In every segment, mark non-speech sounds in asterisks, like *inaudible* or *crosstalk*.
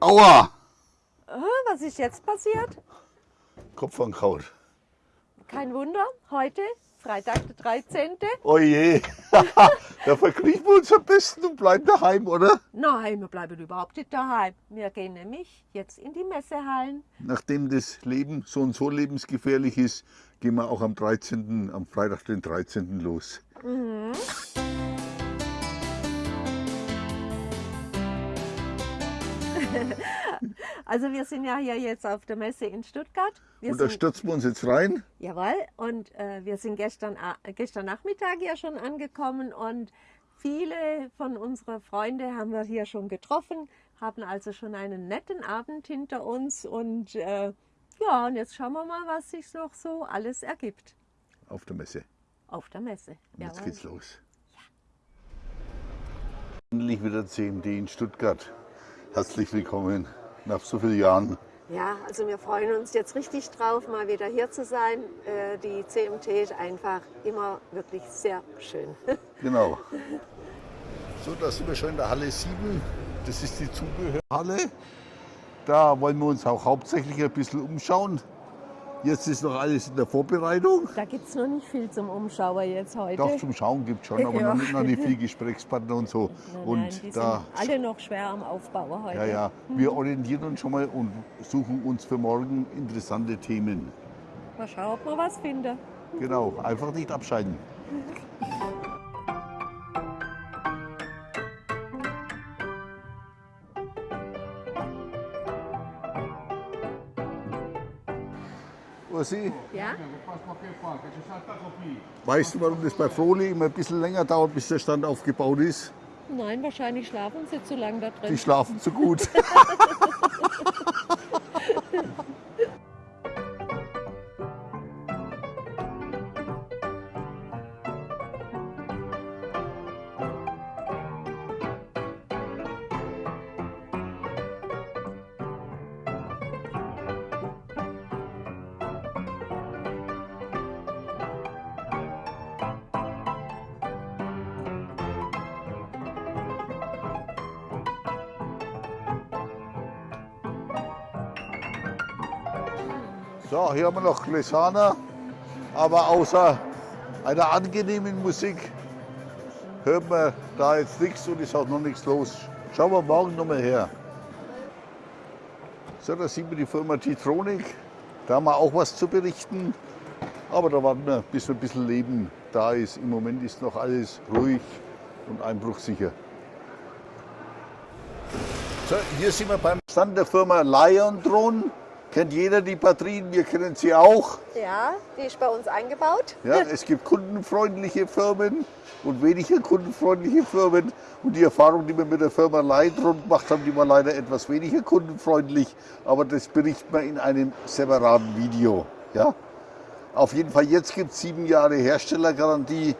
Aua! Äh, Was ist jetzt passiert? Kopf angehaut. Kein Wunder, heute, Freitag der 13. Oje, *laughs* da verkriechen wir uns am besten und bleiben daheim, oder? Nein, wir bleiben überhaupt nicht daheim. Wir gehen nämlich jetzt in die Messehallen. Nachdem das Leben so und so lebensgefährlich ist, gehen wir auch am 13., am Freitag, den 13. los. *laughs* Also wir sind ja hier jetzt auf der Messe in Stuttgart. Wir Und da sind, stürzen wir uns jetzt rein. jawohl, und äh, wir sind gestern, a- gestern Nachmittag ja schon angekommen und viele von unseren Freunden haben wir hier schon getroffen, haben also schon einen netten Abend hinter uns und äh, ja, und jetzt schauen wir mal, was sich noch so alles ergibt Auf der Messe. auf der Messe. Und jetzt Jawohl. geht's los. Endlich wieder CMD in Stuttgart. Herzlich willkommen nach so vielen Jahren. Ja, also wir freuen uns jetzt richtig drauf, mal wieder hier zu sein. Äh, Die CMT ist einfach immer wirklich sehr schön. *laughs* Genau. So, da sind wir schon in der Halle 7. Das ist die Zubehörhalle. Da wollen wir uns auch hauptsächlich ein bisschen umschauen. Jetzt ist noch alles in der Vorbereitung. Da gibt es noch nicht viel zum Umschauer jetzt heute. Doch, zum Schauen gibt es schon, aber Ja. noch, nicht, noch nicht viel *laughs* Gesprächspartner und so. Nein, und nein, die da, sind alle noch schwer am Aufbau heute. ja, ja, wir orientieren uns schon mal und suchen uns für morgen interessante Themen. Mal schauen, ob wir was finden. Genau, einfach nicht abschalten. *laughs* Ursi, Ja? weißt du, warum das bei Froli immer ein bisschen länger dauert, bis der Stand aufgebaut ist? Nein, wahrscheinlich schlafen sie zu lange da drin. Die schlafen zu gut. *laughs* So, hier haben wir noch Glesana, aber außer einer angenehmen Musik hört man da jetzt nichts und ist auch noch nichts los. Schauen wir morgen nochmal her. So, da sieht man die Firma Titronic. Da haben wir auch was zu berichten. Aber da warten wir, bis ein bisschen Leben da ist. Im Moment ist noch alles ruhig und einbruchsicher. So, hier sind wir beim Stand der Firma Lion Drone. Kennt jeder die Batterien, wir kennen sie auch. Ja, die ist bei uns eingebaut. Ja, es gibt kundenfreundliche Firmen und weniger kundenfreundliche Firmen. Und die Erfahrung, die wir mit der Firma Leitron gemacht haben, die war leider etwas weniger kundenfreundlich. Aber das berichten wir in einem separaten Video. Ja? Auf jeden Fall, jetzt gibt es sieben Jahre Herstellergarantie.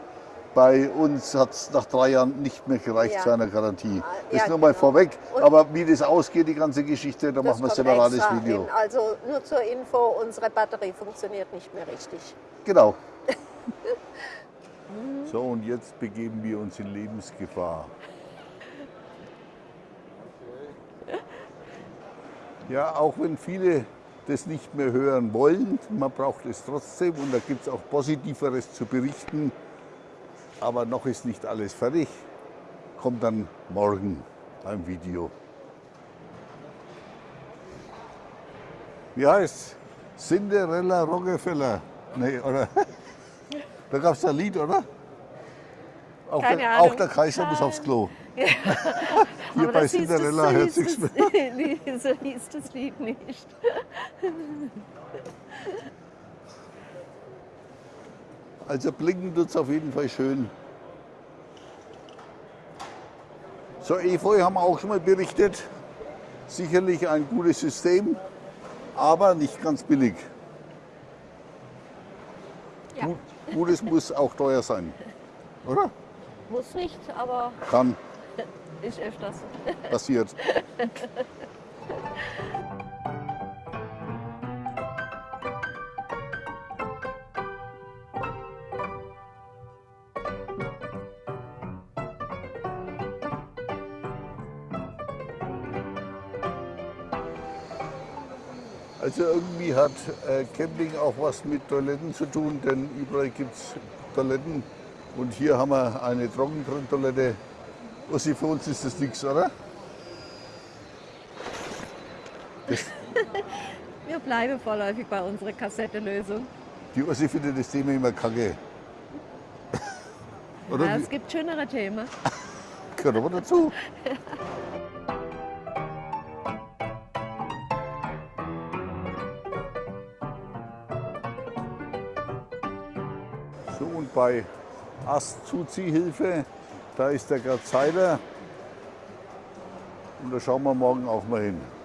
Bei uns hat es nach drei Jahren nicht mehr gereicht Ja. zu einer Garantie. Das Ja, ist nur mal genau. vorweg. Und- Aber wie das ausgeht, die ganze Geschichte, da machen wir ein separates Video. hin. Also nur zur Info, unsere Batterie funktioniert nicht mehr richtig. Genau. *laughs* so, und jetzt begeben wir uns in Lebensgefahr. *laughs* Ja, auch wenn viele das nicht mehr hören wollen, man braucht es trotzdem und da gibt es auch Positiveres zu berichten. Aber noch ist nicht alles fertig. Kommt dann morgen beim Video. Wie heißt Cinderella Rockefeller? Nee, oder? *laughs* Da gab es ein Lied, oder? Auch, Keine der, Ahnung. auch der Kaiser muss aufs Klo. *laughs* Hier Aber bei Cinderella hört sich's das- *laughs* mehr. So hieß das Lied nicht. Also blinken tut es auf jeden Fall schön. So, Efeu haben wir auch schon mal berichtet. Sicherlich ein gutes System, aber nicht ganz billig. Ja. Gut, Gutes muss auch teuer sein, oder? Muss nicht, aber Kann, *laughs* ist öfters. passiert. *laughs* Also irgendwie hat äh, Camping auch was mit Toiletten zu tun, denn überall gibt es Toiletten. Und hier haben wir eine Trockentoilette. Ossi, für uns ist das nichts, oder? Das, *laughs* Wir bleiben vorläufig bei unserer Kassettenlösung. die Ossi findet das Thema immer kacke. oder? Ja, es gibt schönere Themen. *laughs* Gehört aber dazu. *laughs* bei Astzuziehhilfe, da ist der Gerd Seiler. Und da schauen wir morgen auch mal hin.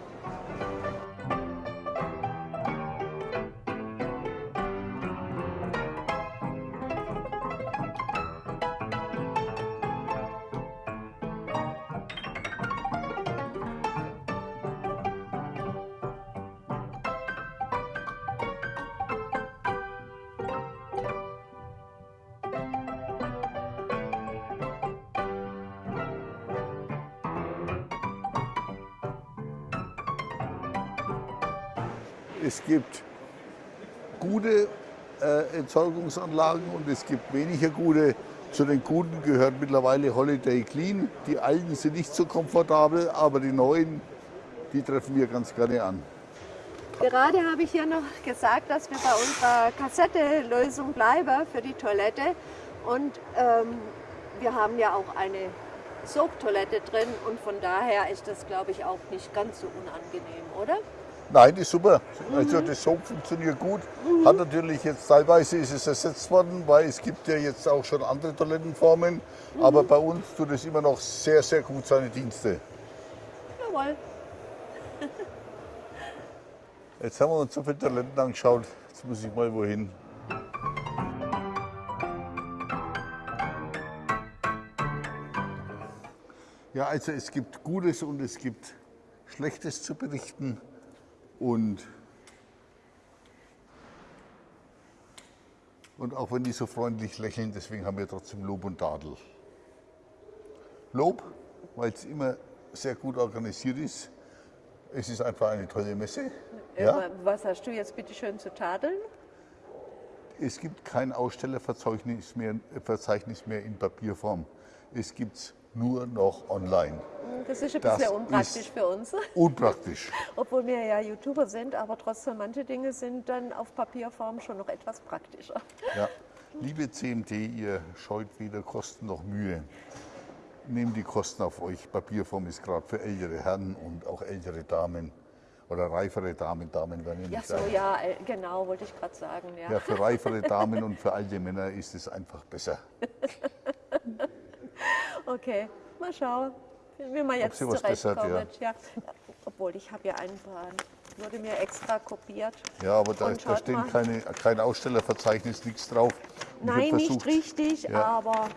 Es gibt gute äh, Entsorgungsanlagen und es gibt weniger gute. Zu den guten gehört mittlerweile Holiday Clean. Die alten sind nicht so komfortabel, aber die neuen, die treffen wir ganz gerne an. Gerade habe ich ja noch gesagt, dass wir bei unserer Kassettenlösung bleiben für die Toilette. Und ähm, wir haben ja auch eine Sogtoilette drin und von daher ist das, glaube ich, auch nicht ganz so unangenehm, oder? Nein, ist super. Also das Soap funktioniert gut. Hat natürlich jetzt teilweise ist es ersetzt worden, weil es gibt ja jetzt auch schon andere Toilettenformen. Aber bei uns tut es immer noch sehr, sehr gut seine Dienste. Jawohl. Jetzt haben wir uns so viele Toiletten angeschaut. Jetzt muss ich mal wohin. Ja, also es gibt Gutes und es gibt Schlechtes zu berichten. Und, und auch wenn die so freundlich lächeln, deswegen haben wir trotzdem Lob und Tadel. Lob, weil es immer sehr gut organisiert ist. Es ist einfach eine tolle Messe. Ja? Äh, Was hast du jetzt bitte schön zu tadeln? Es gibt kein Ausstellerverzeichnis mehr, Verzeichnis mehr in Papierform. Es gibt es nur noch online. Das ist ein Das bisschen unpraktisch für uns. *laughs* Unpraktisch. Obwohl wir ja YouTuber sind, aber trotzdem manche Dinge sind dann auf Papierform schon noch etwas praktischer. Ja. Liebe CMT, ihr scheut weder Kosten noch Mühe. Nehmt die Kosten auf euch. Papierform ist gerade für ältere Herren und auch ältere Damen oder reifere Damen. Damen werden ja Ja, nicht so, alt. ja, genau, wollte ich gerade sagen. Ja. Ja, für reifere *laughs* Damen und für alte Männer ist es einfach besser. *laughs* Okay, mal schauen, wie man jetzt was bessert, zurechtkommen. Ja. Obwohl, ich habe ja einen Plan. Wurde mir extra kopiert. Ja, aber da, da mal. keine, kein Ausstellerverzeichnis, nichts drauf. Und Nein, nicht versucht- richtig, Ja. aber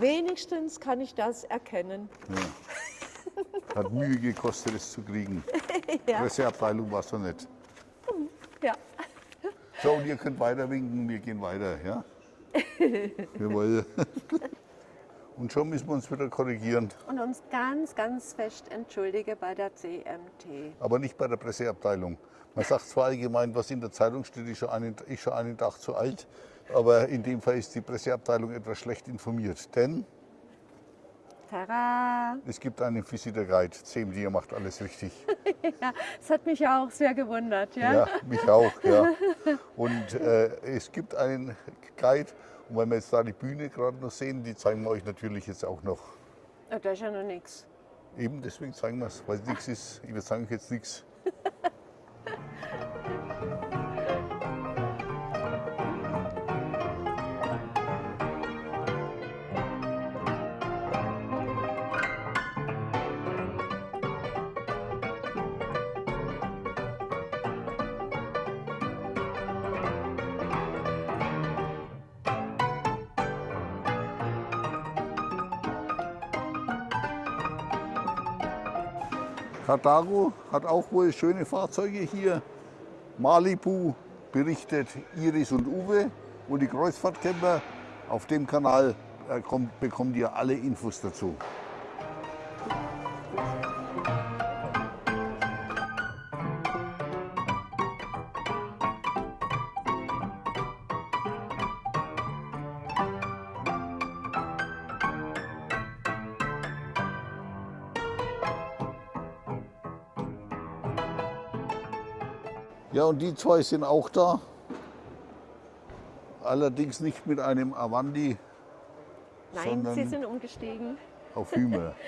wenigstens kann ich das erkennen. Hat Mühe gekostet, es zu kriegen. *laughs* Ja. Presseabteilung war so nett. Ja. So, und ihr könnt weiter winken, wir gehen weiter, ja? *laughs* Jawohl. Und schon müssen wir uns wieder korrigieren, Und uns ganz, ganz fest entschuldige bei der CMT. aber nicht bei der Presseabteilung. Man sagt zwar allgemein, was in der Zeitung steht, ist schon einen, ist schon einen Tag zu alt, aber in dem Fall ist die Presseabteilung etwas schlecht informiert. Denn Tada! es gibt einen Visitor Guide, CMD, ihr macht alles richtig. *laughs* Ja, das hat mich ja auch sehr gewundert. Ja? Ja, mich auch, ja. Und äh, es gibt einen Guide, und weil wir jetzt da die Bühne gerade noch sehen, die zeigen wir euch natürlich jetzt auch noch. Ja, Da ist ja noch nichts. Eben deswegen zeigen wir es, weil es nichts ist. Ich sage euch jetzt nichts. Carthago hat auch wohl schöne Fahrzeuge hier. Malibu berichtet Iris und Uwe und die Kreuzfahrtcamper. Auf dem Kanal äh, kommt, bekommt ihr alle Infos dazu. Ja, und die zwei sind auch da. Allerdings nicht mit einem Avandi Nein, Sondern- Sie sind umgestiegen. auf Hümer. *laughs*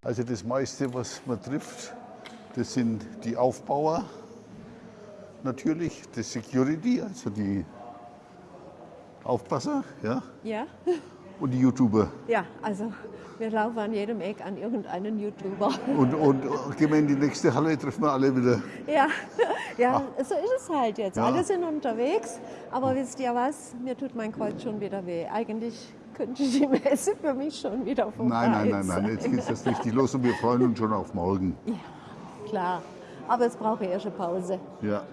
Also das meiste, was man trifft, das sind die Aufbauer natürlich, das Security, also die Aufpasser ja, Ja? *laughs* und die YouTuber. Ja, also wir laufen an jedem Eck an irgendeinen YouTuber. Und, und gehen wir in die nächste Halle, treffen wir alle wieder. Ja, *laughs* ja so ist es halt jetzt. Ja. Alle sind unterwegs, aber wisst ihr was? Mir tut mein Kreuz schon wieder weh. Eigentlich könnte die Messe für mich schon wieder vorbei Nein, nein, nein, nein, jetzt geht es richtig los und wir freuen uns schon auf morgen. Klar, aber es braucht erst eine Pause. Ja.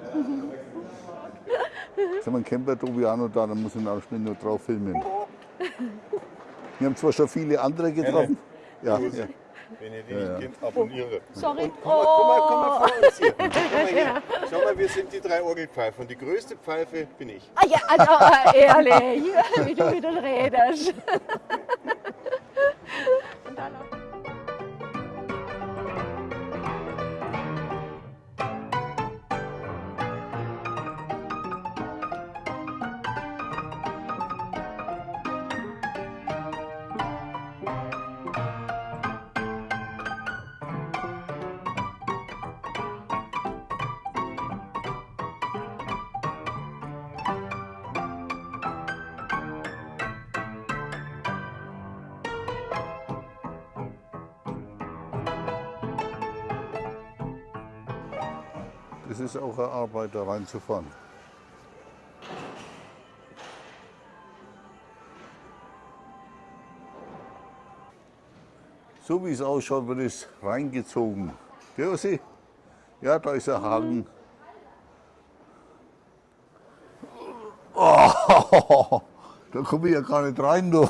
Jetzt haben wir einen Camper Tobiano da, dann muss ich auch schnell nur drauf filmen. Wir haben zwar schon viele andere getroffen. Ja, ja. Wenn ihr die nicht kennt, abonniere. Sorry. Komm mal, komm mal, komm mal vor uns hier. *laughs* Komm mal her. Schau mal, wir sind die drei Orgelpfeifer und die größte Pfeife bin ich. Ah, ja, also äh, ehrlich, *laughs* wie du wieder redest. *laughs* Und dann noch- Das ist auch eine Arbeit, da reinzufahren. So wie es ausschaut, wird es reingezogen. Gell, Ossi? Ja, da ist ein Haken. Oh, *laughs* da komme ich ja gar nicht rein, du. *laughs*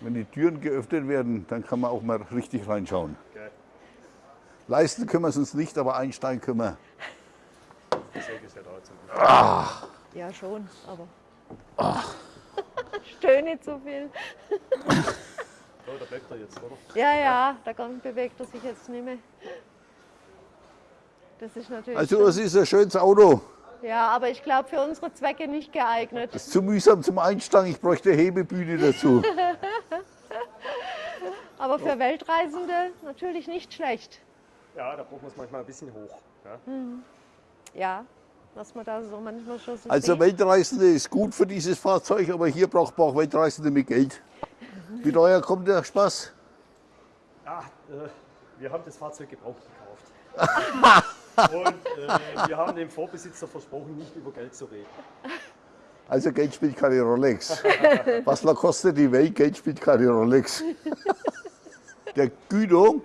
Wenn die Türen geöffnet werden, dann kann man auch mal richtig reinschauen. Leisten können wir es uns nicht, aber einsteigen können wir. Ja, schon, aber. *laughs* Stöhne nicht so viel. Oh, da bleibt er jetzt, oder? Ja, ja, da kommt, bewegt er sich jetzt nicht mehr. Das ist natürlich. Also es ist ein schönes Auto. ja, aber ich glaube für unsere Zwecke nicht geeignet. Das ist zu mühsam zum Einsteigen. Ich bräuchte eine Hebebühne dazu. *laughs* Aber für Weltreisende natürlich nicht schlecht. Ja, da braucht man es manchmal ein bisschen hoch. Ja? Ja, was man da so manchmal schon so Also sieht. Weltreisende ist gut für dieses Fahrzeug, aber hier braucht man auch Weltreisende mit Geld. Wie teuer kommt der Spaß? Ah, äh, wir haben das Fahrzeug gebraucht gekauft. *laughs* Und äh, wir haben dem Vorbesitzer versprochen, nicht über Geld zu reden. Also Geld spielt keine Rolex. *laughs* Was kostet die Welt? Geld spielt keine Rolex. *laughs* Der Guido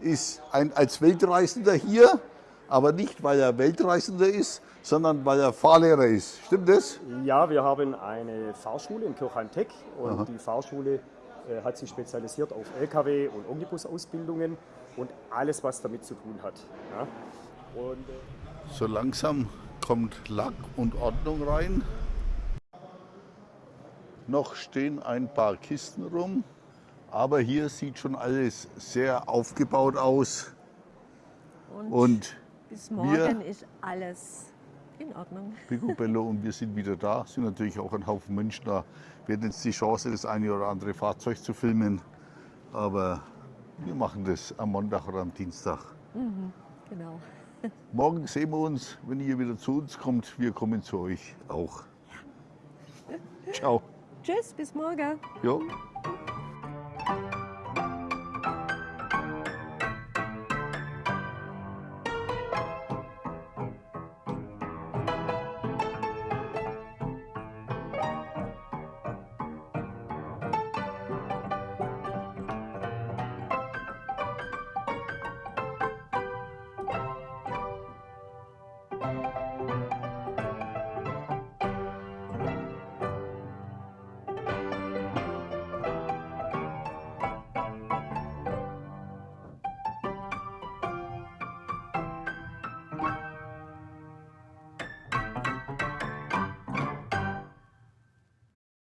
ist ein, als Weltreisender hier, aber nicht weil er Weltreisender ist, sondern weil er Fahrlehrer ist. Stimmt das? Ja, wir haben eine Fahrschule in Kirchheim-Tech und die Fahrschule äh, hat sich spezialisiert auf Lkw- und Omnibusausbildungen und alles, was damit zu tun hat. Ja? Und, äh, So langsam kommt Lack und Ordnung rein. Noch stehen ein paar Kisten rum, aber hier sieht schon alles sehr aufgebaut aus. Und, Und bis morgen ist alles in Ordnung. *laughs* Picobello und wir sind wieder da. Sind natürlich auch ein Haufen Menschen da. Wir hatten jetzt die Chance, das eine oder andere Fahrzeug zu filmen. Aber wir machen das am Montag oder am Dienstag. Genau. *laughs* Morgen sehen wir uns, wenn ihr wieder zu uns kommt. Wir kommen zu euch auch. Ciao. Tschüss, bis morgen. Jo.